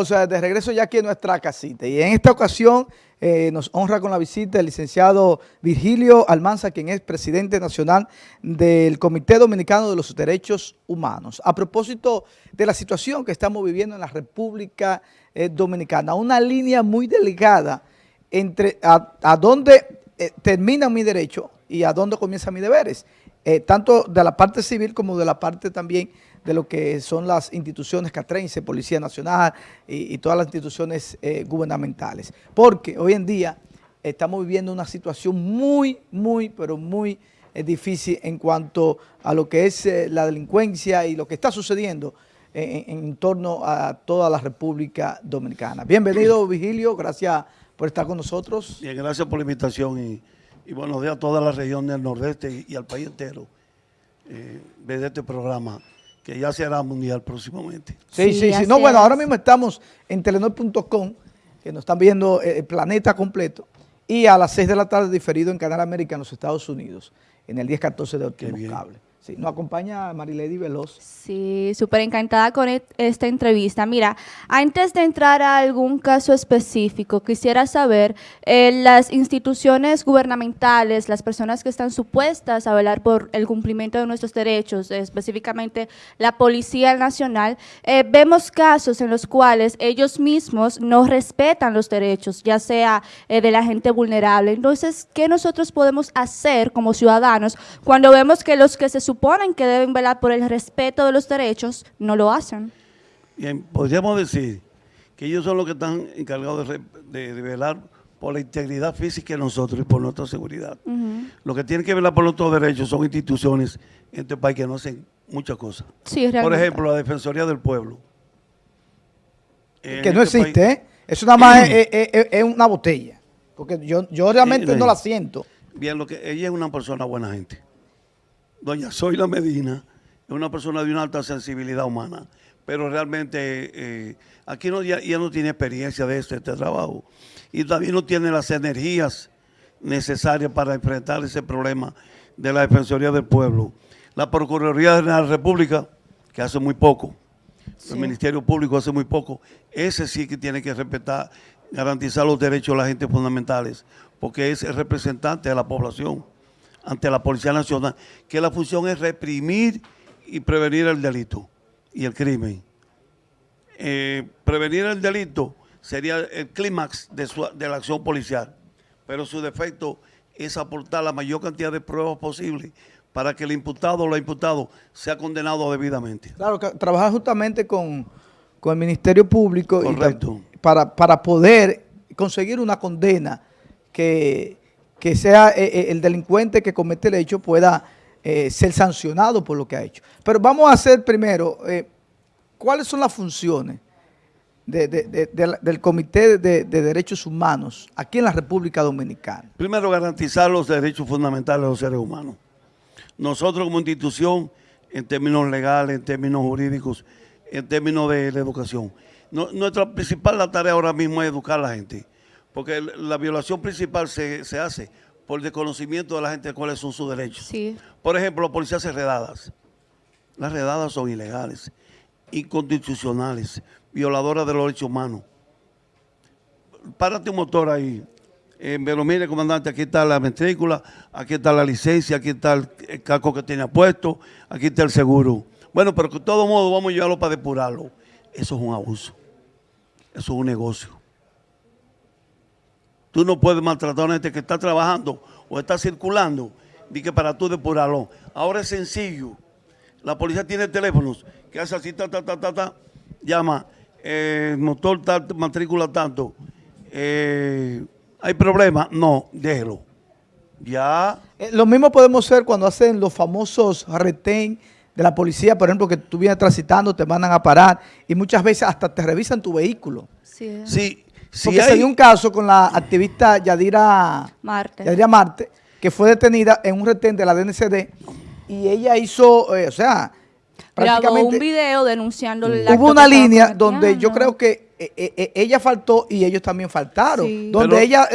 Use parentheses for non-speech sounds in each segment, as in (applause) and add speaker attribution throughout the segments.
Speaker 1: O sea, de regreso ya aquí en nuestra casita y en esta ocasión eh, nos honra con la visita el licenciado Virgilio Almanza, quien es presidente nacional del Comité Dominicano de los Derechos Humanos. A propósito de la situación que estamos viviendo en la República eh, Dominicana, una línea muy delicada entre a, dónde eh, termina mi derecho y a dónde comienzan mis deberes, tanto de la parte civil como de la parte también de lo que son las instituciones catrense, Policía Nacional y, todas las instituciones eh, gubernamentales. Porque hoy en día estamos viviendo una situación muy, muy, pero muy eh, difícil en cuanto a lo que es eh, la delincuencia y lo que está sucediendo en, torno a toda la República Dominicana. Bienvenido, Vigilio, gracias por estar con nosotros.
Speaker 2: Bien, gracias por la invitación y, buenos días a toda la región del Nordeste y, al país entero eh, de este programa que ya será mundial próximamente.
Speaker 1: Sí, sí, sí. No, bueno, ahora mismo estamos en telenor.com, que nos están viendo eh, el planeta completo, y a las 6 de la tarde diferido en Canal América en los Estados Unidos, en el 10-14 de Optimo Cable. Sí, nos acompaña Marilady Veloz.
Speaker 3: Sí, súper encantada con e-, esta entrevista. Mira, antes de entrar a algún caso específico, quisiera saber, eh, las instituciones gubernamentales, las personas que están supuestas a velar por el cumplimiento de nuestros derechos, específicamente la Policía Nacional, eh, vemos casos en los cuales ellos mismos no respetan los derechos, ya sea eh, de la gente vulnerable. Entonces, ¿qué nosotros podemos hacer como ciudadanos cuando vemos que los que se suponen que deben velar por el respeto de los derechos, no lo hacen.
Speaker 2: Bien, podríamos decir que ellos son los que están encargados de, velar por la integridad física de nosotros y por nuestra seguridad. Lo que tienen que velar por nuestros derechos son instituciones en este país que no hacen muchas cosas. por ejemplo, la Defensoría del Pueblo.
Speaker 1: que no este existe, ¿eh? Eso nada más (clears throat) es, una botella. Porque yo, yo realmente no la siento.
Speaker 2: Bien, lo que ella es una persona buena gente doña Zoila Medina es una persona de una alta sensibilidad humana, pero realmente eh, aquí no, ya, no tiene experiencia de este, este trabajo. Y también no tiene las energías necesarias para enfrentar ese problema de la Defensoría del Pueblo. La Procuraduría de la República, que hace muy poco, el Ministerio Público hace muy poco, ese sí que tiene que respetar, garantizar los derechos de la gente fundamentales, porque es el representante de la población ante la Policía Nacional, que la función es reprimir y prevenir el delito y el crimen. Eh, prevenir el delito sería el clímax de, de la acción policial, pero su defecto es aportar la mayor cantidad de pruebas posible para que el imputado o la imputado sea condenado debidamente.
Speaker 1: Claro, trabajar justamente con, el Ministerio Público para, para poder conseguir una condena que que sea eh, eh, el delincuente que comete el hecho pueda eh, ser sancionado por lo que ha hecho. Pero vamos a hacer primero, ¿cuáles son las funciones del Comité de, Derechos Humanos aquí en la República Dominicana?
Speaker 2: Primero, garantizar los derechos fundamentales de los seres humanos. Nosotros como institución, en términos legales, en términos jurídicos, en términos de la educación, nuestra principal tarea ahora mismo es educar a la gente porque la violación principal se, hace por desconocimiento de la gente de cuáles son sus derechos. Por ejemplo, la policía hace redadas. Las redadas son ilegales, inconstitucionales, violadoras de los derechos humanos. Párate un motor ahí. Eh, pero mire, comandante, aquí está la matrícula, aquí está la licencia, aquí está el, casco que tiene puesto, aquí está el seguro. Bueno, pero de todo modo vamos a llevarlo para depurarlo. Eso es un abuso. Eso es un negocio. Tú no puedes maltratar a una gente que está trabajando o está circulando ni que para tú depurarlo. Ahora es sencillo. La policía tiene teléfonos que hace así, ta, ta, ta, ta, ta llama, eh, motor tal, matrícula tanto. Eh, ¿Hay problema? No, déjelo. Ya.
Speaker 1: Eh, lo mismo podemos hacer cuando hacen los famosos retén de la policía, por ejemplo, que tú vienes transitando, te mandan a parar y muchas veces hasta te revisan tu vehículo.
Speaker 3: Sí.
Speaker 1: sí porque se dio un caso con la activista Yadira Marte. Yadira Marte, que fue detenida en un retén de la DNCD y ella hizo, eh, o sea,
Speaker 3: prácticamente... Grabó un video denunciando
Speaker 1: la Hubo una línea donde yo creo que eh, eh, ella faltó y ellos también faltaron. Donde ella,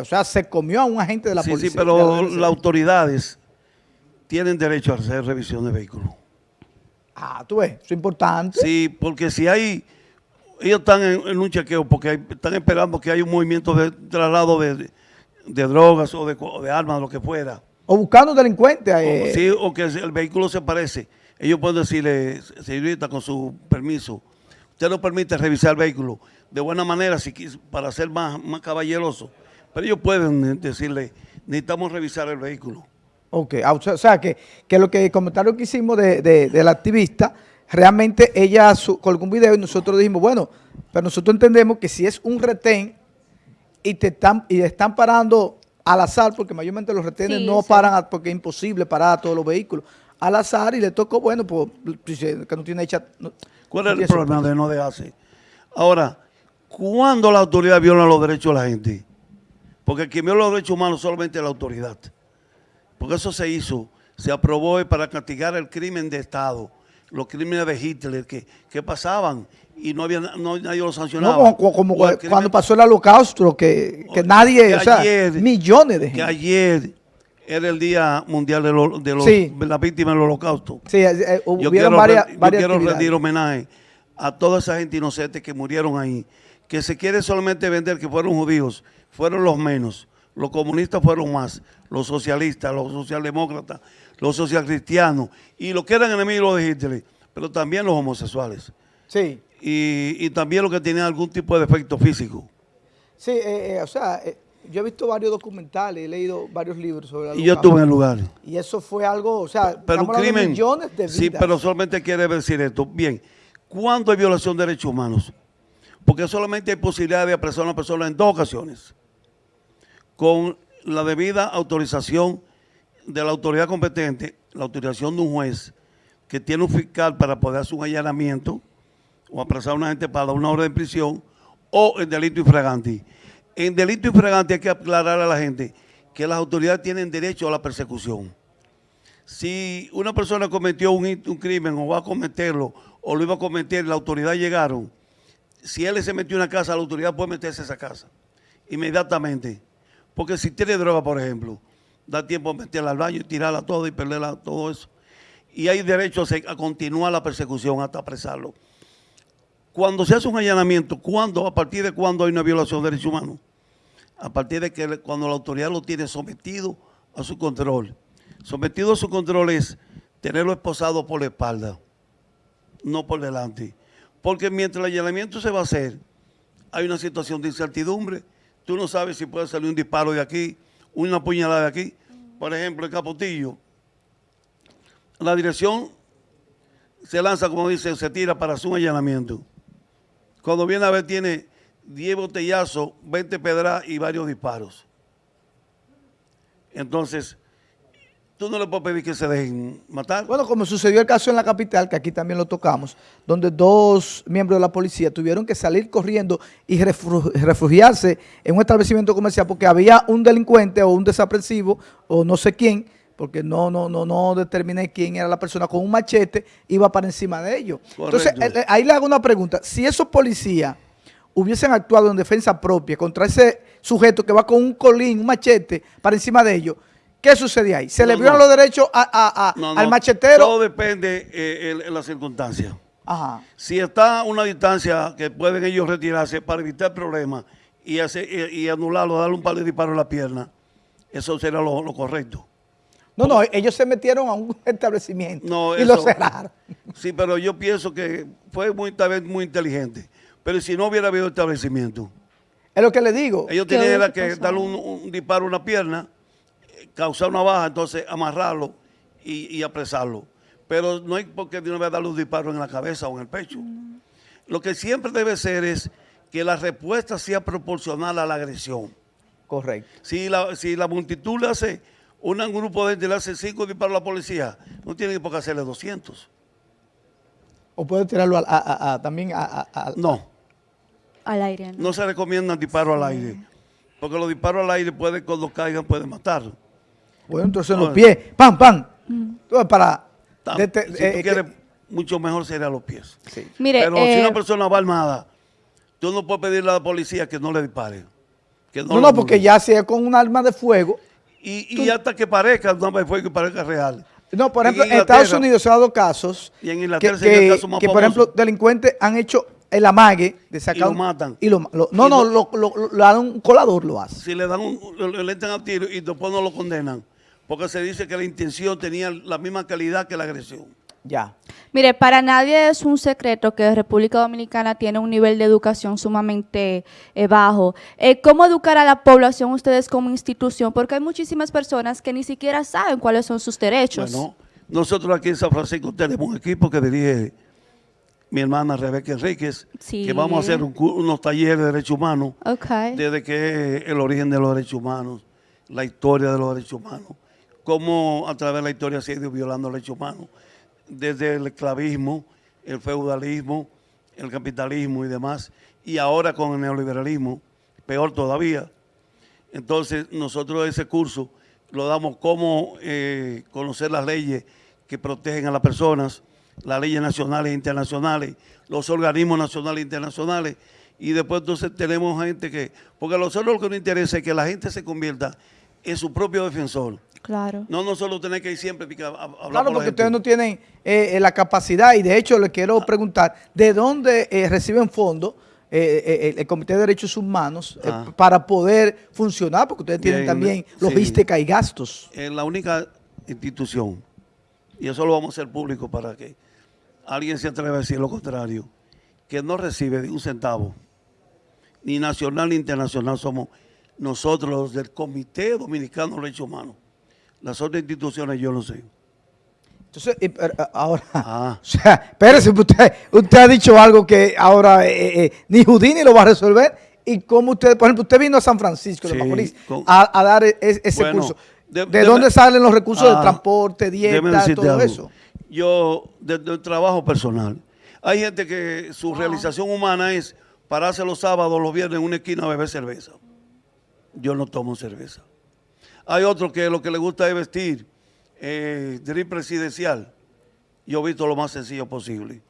Speaker 1: o sea, se comió a un agente de la policía.
Speaker 2: Sí, pero las autoridades tienen derecho a hacer revisión de vehículos.
Speaker 1: Ah, tú ves, eso es importante.
Speaker 2: Sí, porque si hay ellos están en, en un chequeo porque hay- están esperando que haya un movimiento de traslado de, de- de drogas o de, o de armas, lo que fuera.
Speaker 1: O buscando delincuentes.
Speaker 2: O,
Speaker 1: eh,
Speaker 2: sí, o que el vehículo se parece. Ellos pueden decirle, señorita, con su permiso, usted nos permite revisar el vehículo de buena manera si quis- para ser más, más caballeroso. Pero ellos pueden decirle, necesitamos revisar el vehículo.
Speaker 1: Ok, ah, o sea- o que, que lo que el comentario que hicimos de, de- de la activista, realmente ella su- colgó un video y nosotros dijimos, bueno, pero nosotros entendemos que si es un retén y te están, y están parando al azar, porque mayormente los retenes
Speaker 3: Sí,
Speaker 1: no
Speaker 3: sí.
Speaker 1: paran a- porque es imposible parar a todos los vehículos, al azar y le tocó, bueno, pues, dice que no tiene hecha... no-
Speaker 2: ¿Cuál
Speaker 1: no
Speaker 2: es el problema de no dejarse? Ahora, ¿cuándo la autoridad viola los derechos de la gente? Porque quien viola los derechos humanos solamente es la autoridad. Porque eso se hizo, se aprobó para castigar el crimen de Estado, los crímenes de Hitler que, que pasaban y no había no, nadie los
Speaker 1: No,
Speaker 2: sancionaba.
Speaker 1: como, como-
Speaker 2: crimen-
Speaker 1: cuando pasó el holocausto, que, que nadie,
Speaker 2: que
Speaker 1: o sea,
Speaker 2: ayer-
Speaker 1: millones de
Speaker 2: que
Speaker 1: gente.
Speaker 2: ayer era el Día Mundial de, lo- de los-
Speaker 1: Sí.
Speaker 2: de las víctimas del holocausto.
Speaker 1: Sí, eh, eh,
Speaker 2: Yo quiero,
Speaker 1: varias,
Speaker 2: yo
Speaker 1: varias
Speaker 2: quiero rendir homenaje a toda esa gente inocente que murieron ahí, que se quiere solamente vender que fueron judíos, fueron los menos, los comunistas fueron más, los socialistas, los socialdemócratas, los socialcristianos y los que eran enemigos de Hitler, pero también los homosexuales
Speaker 1: Sí,
Speaker 2: y, y también los que tenían algún tipo de efecto físico.
Speaker 1: sí, eh, eh, o sea, eh, yo he visto varios documentales, he leído varios libros sobre la
Speaker 2: Y yo estuve en el lugar.
Speaker 1: Y eso fue algo, o sea,
Speaker 2: Pero un crimen.
Speaker 1: millones de vidas.
Speaker 2: Sí, pero solamente quiere decir esto. Bien, ¿cuándo hay violación de derechos humanos? Porque solamente hay posibilidad de apresar a una persona en dos ocasiones. Con la debida autorización de la autoridad competente, la autorización de un juez que tiene un fiscal para poder hacer un allanamiento o apresar a una gente para una orden de prisión o en delito infragante. En delito infragante hay que aclarar a la gente que las autoridades tienen derecho a la persecución si una persona cometió un, un crimen o va a cometerlo o lo iba a cometer la autoridad llegaron, si él se metió en una casa, la autoridad puede meterse a esa casa inmediatamente. Porque si tiene droga, por ejemplo, da tiempo a meterla al baño y tirarla toda y perderla, todo eso. Y hay derecho a, continuar la persecución hasta apresarlo. Cuando se hace un allanamiento, ¿cuándo, a partir de cuándo hay una violación de derechos humanos? a partir de que cuando la autoridad lo tiene sometido a su control. Sometido a su control es tenerlo esposado por la espalda, no por delante. Porque mientras el allanamiento se va a hacer, hay una situación de incertidumbre. Tú no sabes si puede salir un disparo de aquí, una puñalada de aquí. Por ejemplo, el Capotillo, la dirección se lanza, como dice, se tira para un allanamiento. Cuando viene a ver, tiene 10 botellazos, 20 pedras y varios disparos. Entonces, tú no le puedes pedir que se dejen matar.
Speaker 1: Bueno, como sucedió el caso en la capital, que aquí también lo tocamos, donde dos miembros de la policía tuvieron que salir corriendo y refugiarse en un establecimiento comercial porque había un delincuente o un desaprensivo o no sé quién, porque no, no, no, no determiné quién era la persona, con un machete iba para encima de ellos. Entonces,
Speaker 2: Correcto.
Speaker 1: eh, ahí le hago una pregunta. Si esos policías hubiesen actuado en defensa propia contra ese sujeto que va con un colín, un machete, para encima de ellos, ¿qué sucede ahí? ¿Se le violan
Speaker 2: no.
Speaker 1: los derechos a- a- a-
Speaker 2: No,
Speaker 1: al machetero?
Speaker 2: Todo depende eh, en las circunstancias.
Speaker 1: Ajá.
Speaker 2: Si está a una distancia que pueden ellos retirarse para evitar problemas y, hacer, y, y anularlo, darle un par de disparos en la pierna, eso será lo, lo correcto.
Speaker 1: No, no, ellos se metieron a un (laughs) establecimiento
Speaker 2: No,
Speaker 1: y lo
Speaker 2: eso-
Speaker 1: cerraron.
Speaker 2: Sí, pero yo pienso que fue muy, tal vez muy inteligente. Pero si no hubiera habido establecimiento,
Speaker 1: Es lo que le digo.
Speaker 2: ellos
Speaker 3: ¿Qué
Speaker 2: tenían que darle un, un disparo a una pierna, causar una baja, entonces amarrarlo y, y apresarlo. Pero no hay por qué de una vez darle un disparo en la cabeza o en el pecho. Lo que siempre debe ser es que la respuesta sea proporcional a la agresión.
Speaker 1: Correcto.
Speaker 2: Si la, si la multitud le hace, un grupo de gente le hace cinco disparos a la policía, no tiene por qué hacerle 200.
Speaker 1: O puede tirarlo a- a- a- a- también a, a- a-
Speaker 2: No.
Speaker 3: Al aire. ¿no?
Speaker 2: No se recomiendan disparos al aire, porque los disparos al aire pueden, cuando caigan, pueden matar.
Speaker 1: Bueno, entonces en los
Speaker 2: No.
Speaker 1: pies. ¡Pam, pam! Entonces, Para...
Speaker 2: Tam-
Speaker 1: dete-
Speaker 2: si
Speaker 1: eh,
Speaker 2: tú
Speaker 1: que-
Speaker 2: quieres, mucho mejor sería a los pies.
Speaker 1: sí.
Speaker 3: Mire,
Speaker 2: Pero si
Speaker 3: eh,
Speaker 2: una persona va armada, tú no puedes pedirle a la policía que no le dispare. que
Speaker 1: No, no, porque ya si es con un arma de fuego.
Speaker 2: Y, y hasta que parezca un arma de fuego y parezca real.
Speaker 1: No, por ejemplo, en Estados Unidos se han dado casos
Speaker 2: Y en
Speaker 1: que,
Speaker 2: Inglaterra el
Speaker 1: que-
Speaker 2: caso más
Speaker 1: que, por ejemplo, delincuentes han hecho el amague de sacar...
Speaker 2: Y lo matan.
Speaker 1: Y lo, no,
Speaker 2: Y
Speaker 1: no,
Speaker 2: lo-
Speaker 1: lo, lo- lo- le dan un colador lo hace.
Speaker 2: Si le dan un, le, le entran a tiro y después no lo condenan, porque se dice que la intención tenía la misma calidad que la agresión.
Speaker 1: Ya.
Speaker 3: Mire, para nadie es un secreto que República Dominicana tiene un nivel de educación sumamente eh, bajo. Eh, ¿Cómo educar a la población ustedes como institución? Porque hay muchísimas personas que ni siquiera saben cuáles son sus derechos.
Speaker 2: Bueno, nosotros aquí en San Francisco tenemos un equipo que dirige mi hermana Rebeca Enríquez,
Speaker 3: Sí.
Speaker 2: que vamos a hacer un unos talleres de derechos humanos,
Speaker 3: Ok.
Speaker 2: desde que es el origen de los derechos humanos, la historia de los derechos humanos, cómo a través de la historia se ha ido violando derechos humanos, desde el esclavismo, el feudalismo, el capitalismo y demás, y ahora con el neoliberalismo, peor todavía. Entonces, nosotros ese curso lo damos como eh, conocer las leyes que protegen a las personas, las leyes nacionales e internacionales, los organismos nacionales e internacionales, y después entonces tenemos gente que, porque a nosotros lo que nos interesa es que la gente se convierta en su propio defensor.
Speaker 3: Claro.
Speaker 2: No nosotros tener que ir siempre a, hablar
Speaker 1: Claro, porque ustedes no tienen eh, eh, la capacidad y de hecho les quiero preguntar, ¿de dónde eh, reciben fondos eh, eh, el, Comité de Derechos Humanos eh,
Speaker 2: Ah.
Speaker 1: para poder funcionar? Porque ustedes tienen
Speaker 2: Bien,
Speaker 1: también
Speaker 2: sí.
Speaker 1: logística y gastos.
Speaker 2: es la única institución, y eso lo vamos a hacer público para que alguien se atreva a decir lo contrario, que no recibe ni un centavo, ni nacional ni internacional, somos nosotros los del Comité Dominicano de Derechos Humanos. Las otras instituciones yo no sé.
Speaker 1: Entonces, eh, ahora, (laughs)
Speaker 2: Ah.
Speaker 1: o sea, espérese, usted, usted ha dicho algo que ahora eh, eh, ni Houdini lo va a resolver. ¿Y cómo usted, por ejemplo, usted vino a San Francisco de Macorís a, a dar e- e- ese
Speaker 2: Bueno,
Speaker 1: curso?
Speaker 2: de-
Speaker 1: ¿De,
Speaker 2: deme-
Speaker 1: dónde salen los recursos de
Speaker 2: Ah,
Speaker 1: transporte, dieta, todo
Speaker 2: algo.
Speaker 1: eso?
Speaker 2: Yo, desde el trabajo personal, hay gente que su realización humana es pararse los sábados, los viernes en una esquina a beber cerveza. Yo no tomo cerveza. Hay otros que lo que les gusta es vestir eh, drip presidencial. Yo he visto lo más sencillo posible.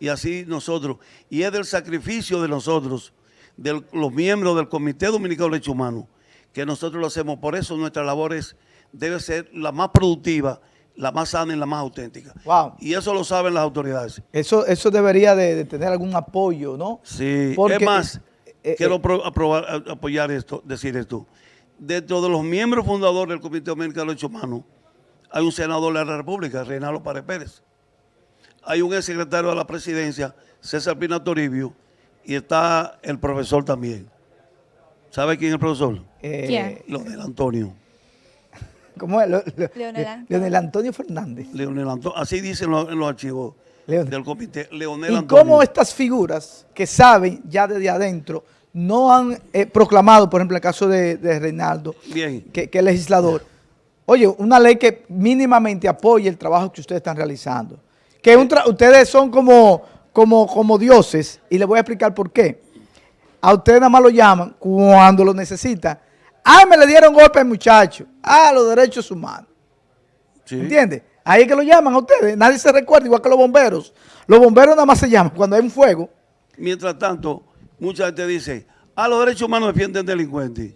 Speaker 2: Y así nosotros, y es del sacrificio de nosotros, de los miembros del Comité Dominicano de Derechos Humanos, que nosotros lo hacemos. Por eso nuestra labor es, debe ser la más productiva, la más sana y la más auténtica.
Speaker 1: Wow.
Speaker 2: Y eso lo saben las autoridades.
Speaker 1: Eso, eso debería de, de tener algún apoyo, ¿no?
Speaker 2: Sí,
Speaker 1: Porque,
Speaker 2: es más,
Speaker 1: eh,
Speaker 2: quiero
Speaker 1: eh,
Speaker 2: apro- aprobar- apoyar esto, decir esto. Dentro de los miembros fundadores del Comité Dominicano de Derechos Humanos, hay un senador de la República, Reinaldo Párez Pérez. Hay un ex secretario de la presidencia, César Pina Toribio, y está el profesor también. ¿Sabe quién es el profesor?
Speaker 1: eh,
Speaker 3: ¿Quién?
Speaker 2: Leonel Antonio. (laughs)
Speaker 1: ¿Cómo es? Lo- lo-
Speaker 3: Leonel
Speaker 1: Le-
Speaker 3: Antonio.
Speaker 1: Leonel Antonio Fernández.
Speaker 2: Leonel Antonio. Así dicen los- en los archivos
Speaker 1: Leonel.
Speaker 2: del comité. Leonel
Speaker 1: ¿Y
Speaker 2: Antonio.
Speaker 1: cómo estas figuras que saben ya desde adentro no han eh, proclamado, por ejemplo, el caso de, de Reinaldo,
Speaker 2: Bien.
Speaker 1: que, que es legislador, oye, una ley que mínimamente apoye el trabajo que ustedes están realizando? Que un ustedes son como, como, como dioses, y les voy a explicar por qué. A ustedes nada más lo llaman cuando lo necesitan. Ah, me le dieron golpe al muchacho. Ah, los derechos humanos.
Speaker 2: Sí.
Speaker 1: ¿Entiendes? Ahí es que lo llaman a ustedes. Nadie se recuerda, igual que los bomberos. Los bomberos nada más se llaman cuando hay un fuego.
Speaker 2: Mientras tanto, mucha gente dice, a los derechos humanos defienden delincuentes.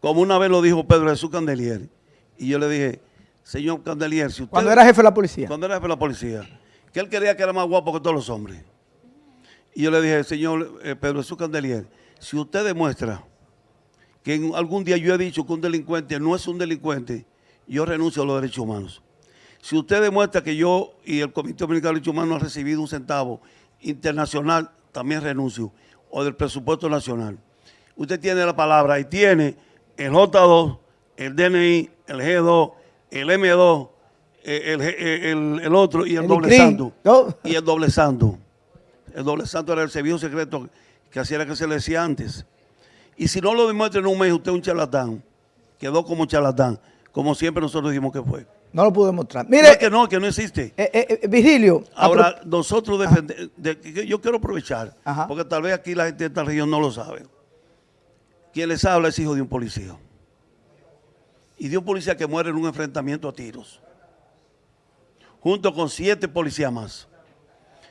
Speaker 2: Como una vez lo dijo Pedro Jesús Candelier. Y yo le dije, señor Candelier, si usted...
Speaker 1: Cuando era jefe de la policía.
Speaker 2: Cuando era jefe de la policía. Que él quería que era más guapo que todos los hombres. Y yo le dije, señor eh, Pedro Jesús Candelier, si usted demuestra que en algún día yo he dicho que un delincuente no es un delincuente, yo renuncio a los derechos humanos. Si usted demuestra que yo y el Comité Dominicano de Derechos Humanos no han recibido un centavo internacional, también renuncio, o del presupuesto nacional. Usted tiene la palabra y tiene el J2, el DNI, el G2, el M2, eh, el, eh, el- el otro y el, doble santo.
Speaker 1: ¿no?
Speaker 2: Y el doble santo. El doble santo era el servicio secreto que hacía que se le decía antes. Y si no lo demuestra en un mes, usted es un charlatán. Quedó como charlatán, como siempre nosotros dijimos que fue.
Speaker 1: No lo pude demostrar.
Speaker 2: No
Speaker 1: Mire,
Speaker 2: es que no, que no existe.
Speaker 1: eh, eh, eh, Virgilio.
Speaker 2: Ahora,
Speaker 1: pro-
Speaker 2: nosotros defendemos, yo quiero aprovechar,
Speaker 1: Ajá.
Speaker 2: porque tal vez aquí la gente de esta región no lo sabe. Quien les habla es hijo de un policía. Y de un policía que muere en un enfrentamiento a tiros. Junto con siete policías más.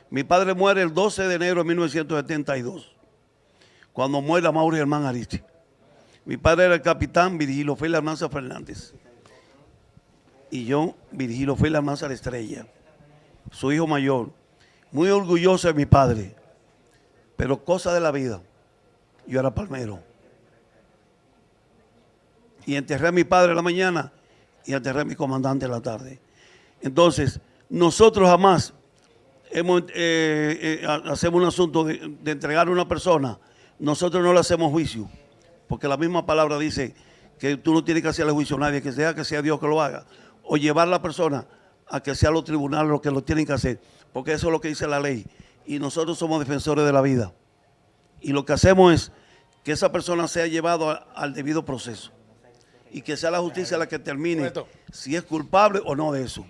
Speaker 2: Mi padre muere el 12 de enero de 1972, cuando muere Mauri Germán Aristi. Mi padre era el capitán Virgilio Félix Fernández. Y yo, Virgilio Félix Almanza la Estrella su hijo mayor, muy orgulloso de mi padre, Pero cosa de la vida, yo era palmero. Y enterré a mi padre en la mañana y enterré a mi comandante en la tarde. Entonces, nosotros jamás hemos, eh, eh, hacemos un asunto de, de entregar a una persona, nosotros no le hacemos juicio, porque la misma palabra dice que tú no tienes que hacerle juicio a nadie, que sea que sea Dios que lo haga, o llevar a la persona a que sea los tribunales los que lo tienen que hacer, porque eso es lo que dice la ley. Y nosotros somos defensores de la vida. Y lo que hacemos es que esa persona sea llevada al debido proceso y que sea la justicia la que determine si es culpable o no de eso.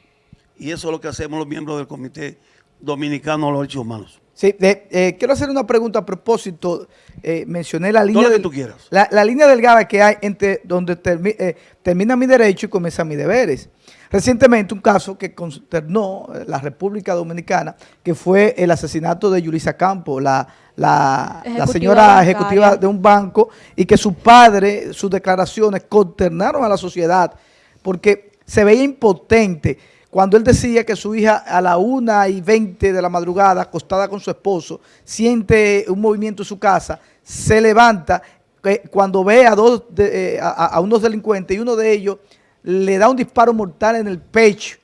Speaker 2: Y eso es lo que hacemos los miembros del Comité Dominicano de los Derechos Humanos.
Speaker 1: Sí, de- eh, quiero hacer una pregunta a propósito. Eh, mencioné la línea,
Speaker 2: lo que
Speaker 1: del-
Speaker 2: tú quieras.
Speaker 1: La, la línea delgada que hay entre donde termi- eh, termina mi derecho y comienza mis deberes. Recientemente un caso que consternó eh, la República Dominicana, que fue el asesinato de Yulisa Campo, la, la, señora
Speaker 3: bancaria.
Speaker 1: ejecutiva de un banco, y que su padre, sus declaraciones consternaron a la sociedad porque se veía impotente cuando él decía que su hija a la una y 20 de la madrugada, acostada con su esposo, siente un movimiento en su casa, se levanta, eh, cuando ve a, dos de- eh, a, a unos delincuentes y uno de ellos le da un disparo mortal en el pecho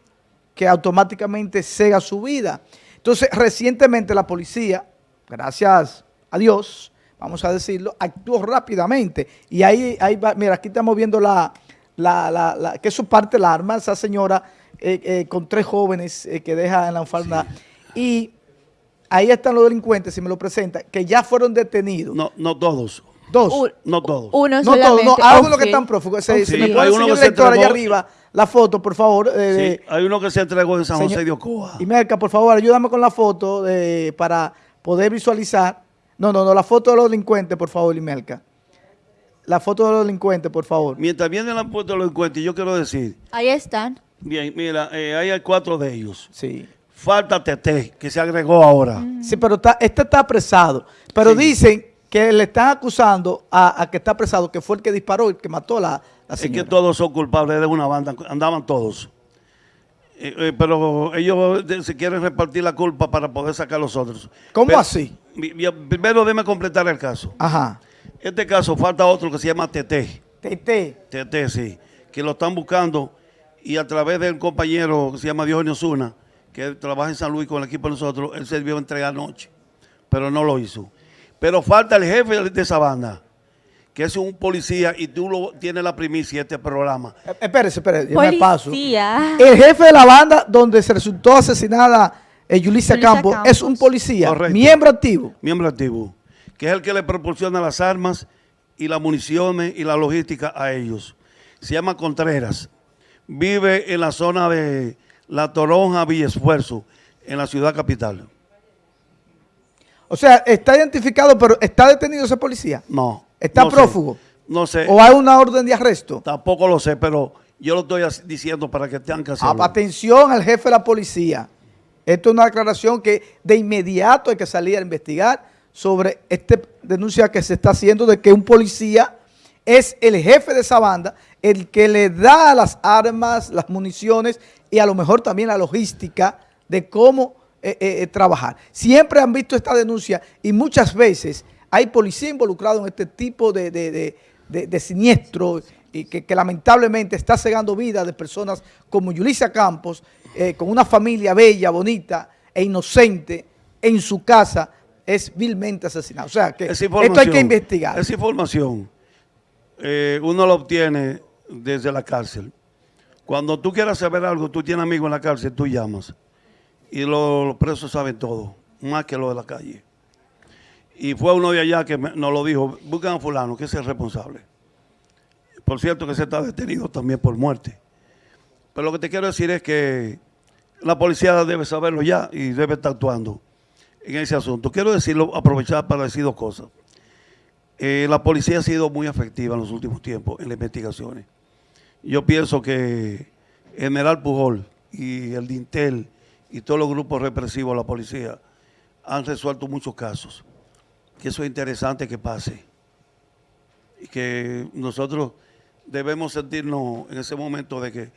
Speaker 1: que automáticamente cega su vida. Entonces, recientemente la policía, gracias a Dios, vamos a decirlo, actuó rápidamente. Y ahí, ahí va, mira, aquí estamos viendo la, la, la, la- que eso parte la arma, esa señora eh, eh, con tres jóvenes eh, que deja en la falda. Y ahí están los delincuentes, si me lo presenta, que ya fueron detenidos.
Speaker 2: No, no todos.
Speaker 1: Dos.
Speaker 2: No todos.
Speaker 3: Uno
Speaker 1: No todos,
Speaker 3: solamente.
Speaker 1: no, algunos que están prófugos. Se, me puede
Speaker 2: hay
Speaker 1: el
Speaker 2: uno
Speaker 1: señor
Speaker 2: que se
Speaker 1: allá arriba la foto, por favor. eh,
Speaker 2: Sí, hay uno que se entregó en San
Speaker 1: Señor-
Speaker 2: José de Ocoa.
Speaker 1: Y Merca, por favor, ayúdame con la foto eh, para poder visualizar. No, no, no, la foto de los delincuentes, por favor, Imelka. La foto de los delincuentes, por favor.
Speaker 2: Mientras vienen la puerta de los encuentros, yo quiero decir,
Speaker 3: Ahí están.
Speaker 2: Bien, mira, eh, ahí hay cuatro de ellos.
Speaker 1: Sí.
Speaker 2: Falta Tete, que se agregó ahora.
Speaker 1: Sí, pero está, este está apresado. Pero
Speaker 2: Sí.
Speaker 1: dicen que le están acusando a, a que está apresado, que fue el que disparó y que mató a la, la
Speaker 2: Es que
Speaker 1: señora.
Speaker 2: todos son culpables de una banda, andaban todos. Eh, eh, pero ellos se quieren repartir la culpa para poder sacar a los otros.
Speaker 1: ¿Cómo
Speaker 2: Pero-
Speaker 1: así?
Speaker 2: mi- mi- primero déme completar el caso.
Speaker 1: Ajá.
Speaker 2: Este caso falta otro que se llama Tete.
Speaker 1: Tete.
Speaker 2: Tete, sí. Que lo están buscando y a través del compañero que se llama Diogenio Zuna, que trabaja en San Luis con el equipo de nosotros, él se debió entregar anoche, pero no lo hizo. Pero falta el jefe de esa banda, que es un policía y tú lo, tienes la primicia de este programa.
Speaker 1: Eh, Espérese, espérese, yo me paso.
Speaker 3: Policía.
Speaker 1: El jefe de la banda donde se resultó asesinada eh, Yulisa
Speaker 3: Yulisa
Speaker 1: Campos,
Speaker 3: Campos.
Speaker 1: es un policía,
Speaker 2: Correcto.
Speaker 1: miembro activo.
Speaker 2: miembro activo, que es el que le proporciona las armas y las municiones y la logística a ellos. Se llama Contreras. Vive en la zona de La Toronja, Villa Esfuerzo, en la ciudad capital.
Speaker 1: O sea, está identificado, pero ¿está detenido ese policía?
Speaker 2: No.
Speaker 1: ¿Está
Speaker 2: no sé.
Speaker 1: prófugo?
Speaker 2: No sé.
Speaker 1: ¿O hay una orden de arresto?
Speaker 2: Tampoco lo sé, pero yo lo estoy diciendo para que tengan que hacerlo.
Speaker 1: Atención al jefe de la policía. Esto es una declaración que de inmediato hay que salir a investigar sobre esta denuncia que se está haciendo de que un policía es el jefe de esa banda, el que le da las armas, las municiones y a lo mejor también la logística de cómo eh, eh, eh, trabajar. Siempre han visto esta denuncia y muchas veces hay policía involucrado en este tipo de, de, de- de- siniestro y que, que lamentablemente está cegando vidas de personas como Yulisa Campos, eh, con una familia bella, bonita e inocente en su casa, es vilmente asesinada. O sea que esto hay que investigar.
Speaker 2: Esa información eh, uno la obtiene desde la cárcel. Cuando tú quieras saber algo, tú tienes amigos en la cárcel, tú llamas. Y lo- los presos saben todo, más que los de la calle. Y fue uno de allá que me- nos lo dijo, buscan a fulano, que es el responsable. Por cierto que se está detenido también por muerte. Pero lo que te quiero decir es que la policía debe saberlo ya y debe estar actuando en ese asunto. Quiero decirlo, aprovechar para decir dos cosas. Eh, la policía ha sido muy efectiva en los últimos tiempos en las investigaciones. Yo pienso que General Pujol y el Dintel y todos los grupos represivos de la policía han resuelto muchos casos. Que eso es interesante que pase. Y que nosotros debemos sentirnos en ese momento de que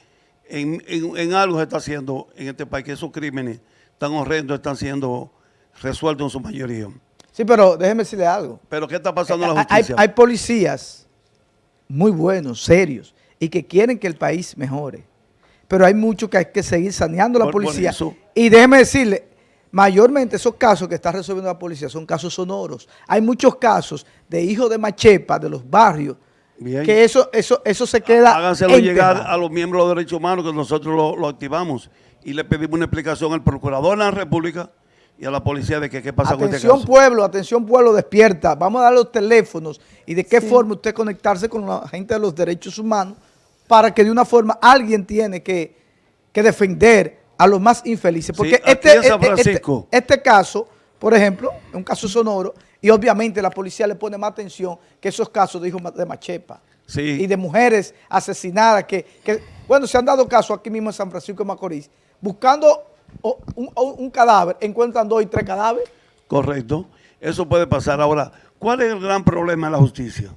Speaker 2: en, algo se está haciendo en este país, que esos crímenes tan horrendos están siendo resueltos en su mayoría.
Speaker 1: Sí, pero déjeme decirle algo.
Speaker 2: Pero ¿qué está pasando en
Speaker 1: Eh,
Speaker 2: la
Speaker 1: hay,
Speaker 2: justicia?
Speaker 1: hay policías muy buenos, serios, y que quieren que el país mejore. Pero hay mucho que hay que seguir saneando la
Speaker 2: Por-
Speaker 1: policía. Y déjeme decirle, mayormente esos casos que está resolviendo la policía son casos sonoros. Hay muchos casos de hijos de machepa de los barrios
Speaker 2: Bien.
Speaker 1: que eso, eso, eso se queda
Speaker 2: Háganselo llegar a los miembros de derechos humanos que nosotros lo, lo activamos y le pedimos una explicación al procurador de la República y a la policía de que qué pasa con este
Speaker 1: Atención
Speaker 2: caso.
Speaker 1: pueblo, atención pueblo, despierta. Vamos a dar los teléfonos y de qué forma usted conectarse con la gente de los derechos humanos para que de una forma alguien tiene que, que defender a los más infelices. Porque este, este- este- este caso, por ejemplo, es un caso sonoro y obviamente la policía le pone más atención que esos casos de hijos de Machepa.
Speaker 2: Sí.
Speaker 1: Y de mujeres asesinadas que, que, bueno, se han dado casos aquí mismo en San Francisco de Macorís, buscando o- un, o- un cadáver, encuentran dos y tres cadáveres.
Speaker 2: Correcto. Eso puede pasar. Ahora, ¿cuál es el gran problema de la justicia?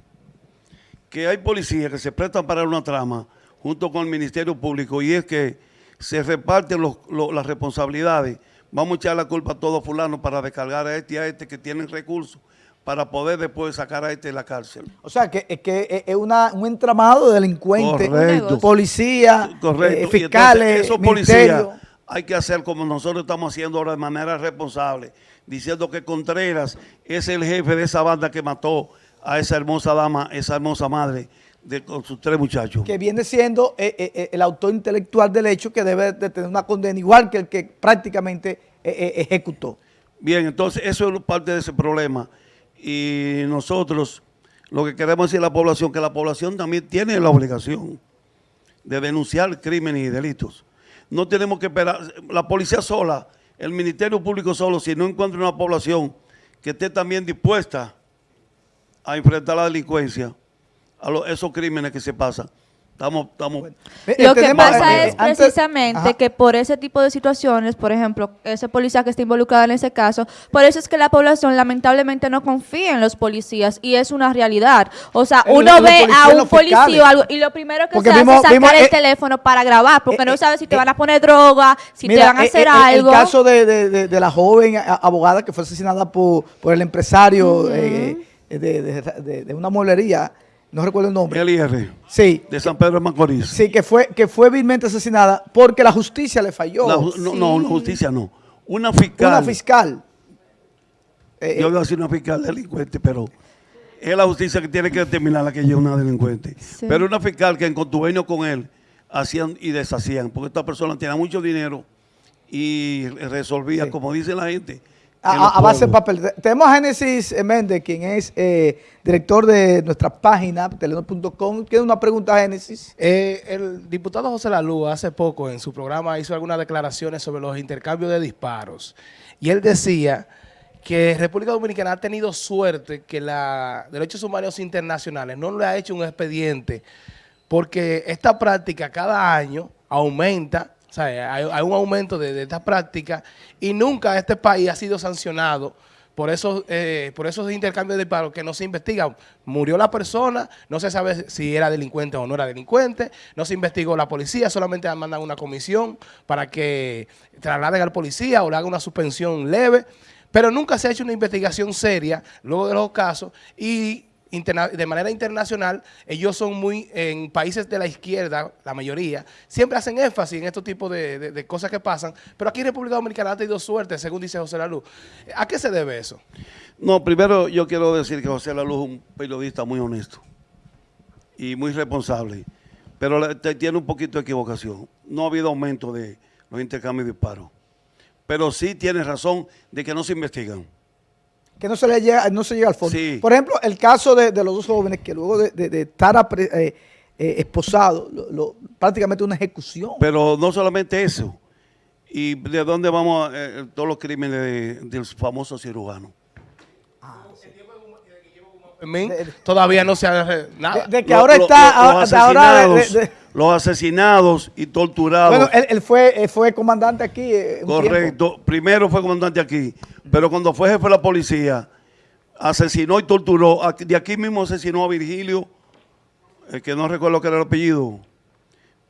Speaker 2: Que hay policías que se prestan para una trama junto con el Ministerio Público y es que se reparten los- lo- las responsabilidades. Vamos a echar la culpa a todos fulanos para descargar a este y a este que tienen recursos para poder después sacar a este de la cárcel.
Speaker 1: O sea, que, es que es- una, un entramado de delincuentes,
Speaker 2: Correcto.
Speaker 1: policía,
Speaker 2: Correcto.
Speaker 1: eh,
Speaker 2: Y entonces,
Speaker 1: fiscales,
Speaker 2: esos policías. Hay que hacer como nosotros estamos haciendo ahora de manera responsable, diciendo que Contreras es el jefe de esa banda que mató a esa hermosa dama, esa hermosa madre de, con sus tres muchachos.
Speaker 1: que viene siendo eh, eh, eh, el autor intelectual del hecho que debe de tener una condena igual que el que prácticamente eh, ejecutó.
Speaker 2: Bien, entonces eso es parte de ese problema. Y nosotros lo que queremos decir a la población, que la población también tiene la obligación de denunciar crímenes y delitos. No tenemos que esperar, la policía sola, el Ministerio Público solo, si no encuentra una población que esté también dispuesta a enfrentar la delincuencia, a esos crímenes que se pasan, estamos, estamos
Speaker 3: Lo que pasa es precisamente
Speaker 1: Ajá.
Speaker 3: que por ese tipo de situaciones, por ejemplo, ese policía que está involucrado en ese caso, por eso es que la población lamentablemente no confía en los policías y es una realidad. O sea, uno ve a un policía o algo y lo primero que
Speaker 1: Porque
Speaker 3: se
Speaker 1: vimos-
Speaker 3: hace es sacar
Speaker 1: vimos,
Speaker 3: el
Speaker 1: eh,
Speaker 3: teléfono para grabar, porque
Speaker 1: eh,
Speaker 3: no
Speaker 1: eh,
Speaker 3: sabe si te
Speaker 1: eh,
Speaker 3: van a poner droga, si te van a hacer
Speaker 1: eh,
Speaker 3: algo.
Speaker 1: El caso de, de- de- de la joven abogada que fue asesinada por, por el empresario eh, de, de- de- de una mueblería, no recuerdo el nombre.
Speaker 2: el IR
Speaker 1: Sí,
Speaker 2: de San Pedro de Macorís.
Speaker 1: sí, que fue, que fue vilmente asesinada porque la justicia le falló.
Speaker 2: La no, no,
Speaker 3: Sí.
Speaker 2: justicia no. Una fiscal.
Speaker 1: Una fiscal. Eh,
Speaker 2: Yo voy a decir una fiscal delincuente, pero es la justicia que tiene que determinar la que ella es una delincuente.
Speaker 3: Sí.
Speaker 2: Pero una fiscal que en contubernio con él hacían y deshacían, porque esta persona tenía mucho dinero y resolvía,
Speaker 1: Sí.
Speaker 2: como dice la gente.
Speaker 1: A, base de papel. Te- Tenemos a Génesis Méndez, quien es eh, director de nuestra página, telenor.com. Tiene una pregunta, Génesis.
Speaker 4: Eh, el diputado José Lalú hace poco en su programa hizo algunas declaraciones sobre los intercambios de disparos. Y él decía que República Dominicana ha tenido suerte que la Derechos Humanos Internacionales no le ha hecho un expediente porque esta práctica cada año aumenta, o sea, hay, un aumento de, de esta práctica y nunca este país ha sido sancionado por esos, eh, por esos intercambios de disparos que no se investigan. Murió la persona, no se sabe si era delincuente o no era delincuente, no se investigó la policía, solamente mandan una comisión para que trasladen al policía o le hagan una suspensión leve, pero nunca se ha hecho una investigación seria luego de los casos y de manera internacional, ellos son muy, en países de la izquierda, la mayoría, siempre hacen énfasis en estos tipos de, de- cosas que pasan, pero aquí en República Dominicana ha tenido suerte, según dice José Lalu. ¿A qué se debe eso?
Speaker 2: No, primero yo quiero decir que José Laluz es un periodista muy honesto y muy responsable, pero tiene un poquito de equivocación. No ha habido aumento de los intercambios de disparos, pero sí tiene razón de que no se investigan.
Speaker 1: Que no se le llega, no se llega al fondo.
Speaker 2: Sí.
Speaker 1: Por ejemplo, el caso de, de los dos jóvenes que luego de, de- de estar apre- eh, eh, esposados, lo- lo- prácticamente una ejecución.
Speaker 2: Pero no solamente eso. ¿Y de dónde vamos a, eh, todos los crímenes de- del famoso cirujano?
Speaker 4: Todavía no se ha re- nada.
Speaker 1: de, de que
Speaker 2: Lo-
Speaker 1: ahora
Speaker 2: lo-
Speaker 1: está,
Speaker 2: lo-
Speaker 1: ahora,
Speaker 2: los,
Speaker 1: de ahora de-
Speaker 2: asesinados,
Speaker 1: de- de-
Speaker 2: los asesinados y torturados.
Speaker 1: bueno, él, él fue, él fue comandante aquí. eh, tiempo.
Speaker 2: Correcto. Primero fue comandante aquí, pero cuando fue jefe de la policía, asesinó y torturó. De aquí mismo asesinó a Virgilio, el que no recuerdo que era el apellido.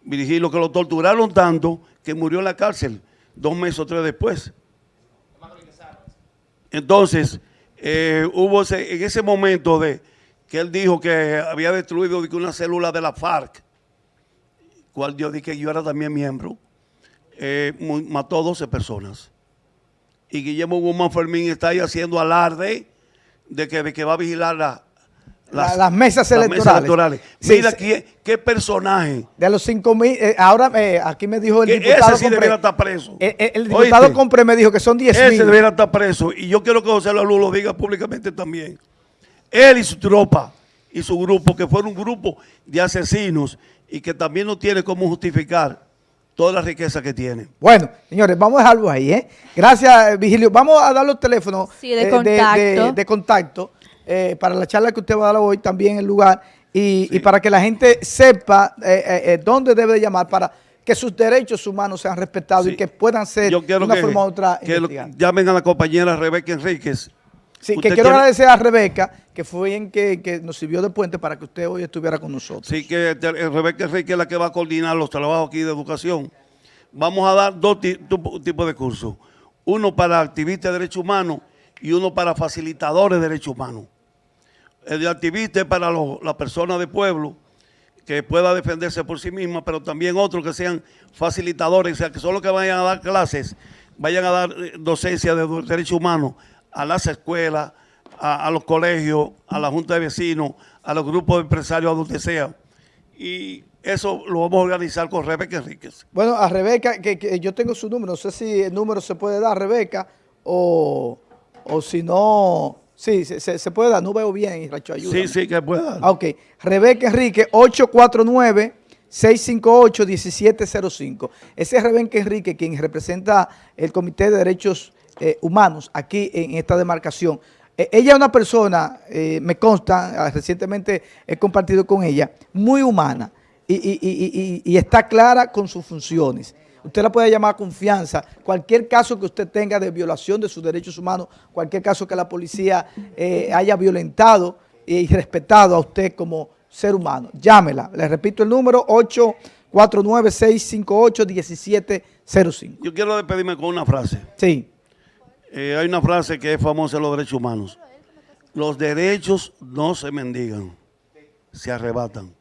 Speaker 2: Virgilio, que lo torturaron tanto que murió en la cárcel dos meses o tres después. Entonces, eh, hubo en ese momento de que él dijo que había destruido una célula de la FARC, cual yo dije que yo era también miembro, eh, mató a 12 personas. Y Guillermo Guzmán Fermín está ahí haciendo alarde de que, de que va a vigilar la-
Speaker 1: La- las mesas electorales. Sí,
Speaker 2: Mira
Speaker 1: sí.
Speaker 2: qué, qué personaje.
Speaker 1: De los 5 mil, eh, ahora eh, aquí me dijo el
Speaker 2: Que
Speaker 1: diputado
Speaker 2: ese sí
Speaker 1: Compré-
Speaker 2: debería estar preso.
Speaker 1: el, el- el diputado
Speaker 2: Oíste.
Speaker 1: Compré me dijo que son 10
Speaker 2: Ese
Speaker 1: mil.
Speaker 2: debería estar preso. Y yo quiero que José Lalu lo diga públicamente también. Él y su tropa y su grupo, que fueron un grupo de asesinos y que también no tiene cómo justificar toda la riqueza que tienen.
Speaker 1: Bueno, señores, vamos a dejarlo ahí, ¿eh? Gracias, Vigilio. Vamos a dar los teléfonos
Speaker 3: Sí, de
Speaker 1: eh,
Speaker 3: contacto.
Speaker 1: de- de contacto, eh, para la charla que usted va a dar hoy también el lugar y, y para que la gente sepa eh, eh, dónde debe de llamar para que sus derechos humanos sean respetados
Speaker 2: Sí.
Speaker 1: y que puedan ser de una
Speaker 2: que,
Speaker 1: forma u otra
Speaker 2: que lo- llamen a la compañera Rebeca Enríquez.
Speaker 1: Sí, que quiero
Speaker 2: tiene-
Speaker 1: agradecer a Rebeca, que fue en que, que nos sirvió de puente para que usted hoy estuviera con nosotros.
Speaker 2: Sí, que Rebeca Enrique es la que va a coordinar los trabajos aquí de educación. Vamos a dar dos tu- tipos de cursos. Uno para activistas de derechos humanos y uno para facilitadores de derechos humanos. El de activista es para los- las personas de pueblo que pueda defenderse por sí misma, pero también otros que sean facilitadores, o sea, que son los que vayan a dar clases, vayan a dar eh, docencia de derechos humanos a las escuelas, a, los colegios, a la junta de vecinos, a los grupos de empresarios, a donde sea. Y eso lo vamos a organizar con Rebeca Enríquez.
Speaker 1: Bueno, a Rebeca, que, que yo tengo su número, no sé si el número se puede dar a Rebeca o, o si no, sí, se, se- se puede dar, no veo bien, Racho, ayúdame.
Speaker 2: Sí, sí, que pueda dar.
Speaker 1: Ah, ok, Rebeca Enrique, 849-658-1705. Ese es Rebeca Enrique, quien representa el Comité de Derechos eh, Humanos aquí en esta demarcación. Eh, ella es una persona, eh, me consta, ah, recientemente he compartido con ella, muy humana y, y- y- y- y está clara con sus funciones. Usted la puede llamar a confianza. Cualquier caso que usted tenga de violación de sus derechos humanos, cualquier caso que la policía eh, haya violentado y respetado a usted como ser humano, llámela. Le repito el número 849-658-1705.
Speaker 2: Yo quiero despedirme con una frase.
Speaker 1: Sí.
Speaker 2: Eh, hay una frase que es famosa en los derechos humanos. Los derechos no se mendigan, se arrebatan.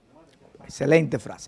Speaker 1: Excelente frase.